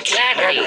Exactly.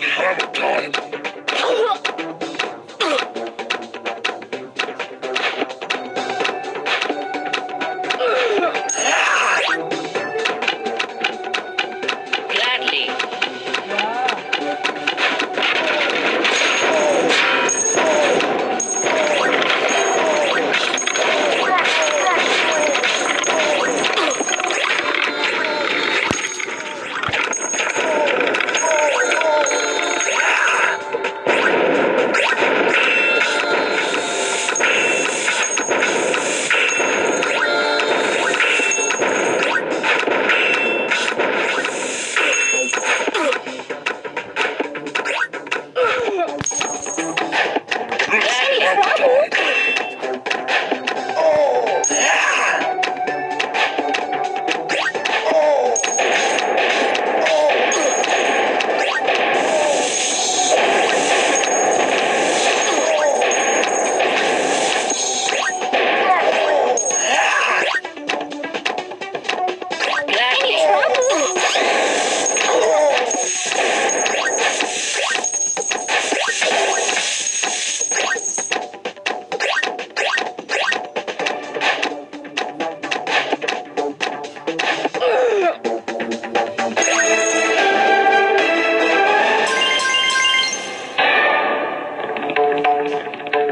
you have a time.